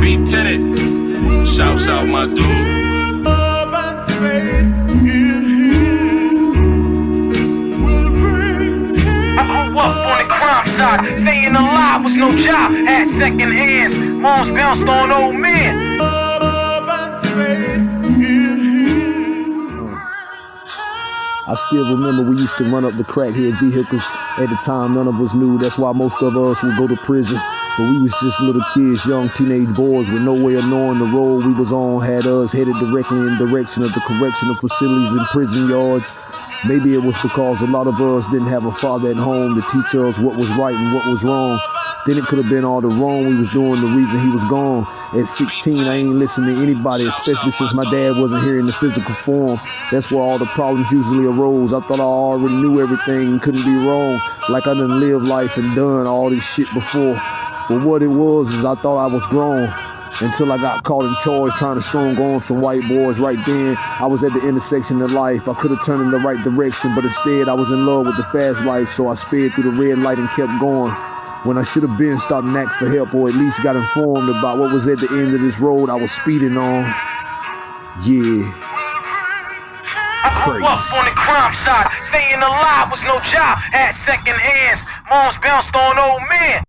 Beat Tenant. Shouts out my dude. up on the crime side. Staying alive was no job. Had second hands. Moms bounced on old men. I still remember we used to run up the crackhead vehicles. At the time, none of us knew. That's why most of us would go to prison. But we was just little kids, young teenage boys with no way of knowing the road we was on had us headed directly in direction of the correctional facilities and prison yards. Maybe it was because a lot of us didn't have a father at home to teach us what was right and what was wrong. Then it could have been all the wrong we was doing, the reason he was gone. At 16, I ain't listening to anybody, especially since my dad wasn't here in the physical form. That's where all the problems usually arose. I thought I already knew everything and couldn't be wrong. Like I done lived life and done all this shit before. But what it was is I thought I was grown until I got caught in charge trying to strong on some white boys right then. I was at the intersection of life. I could have turned in the right direction, but instead I was in love with the fast life, so I sped through the red light and kept going. When I should have been stopped and asked for help or at least got informed about what was at the end of this road I was speeding on. Yeah. Crazy. up on the crime side. Staying alive was no job. Had second hands. Moms bounced on old men.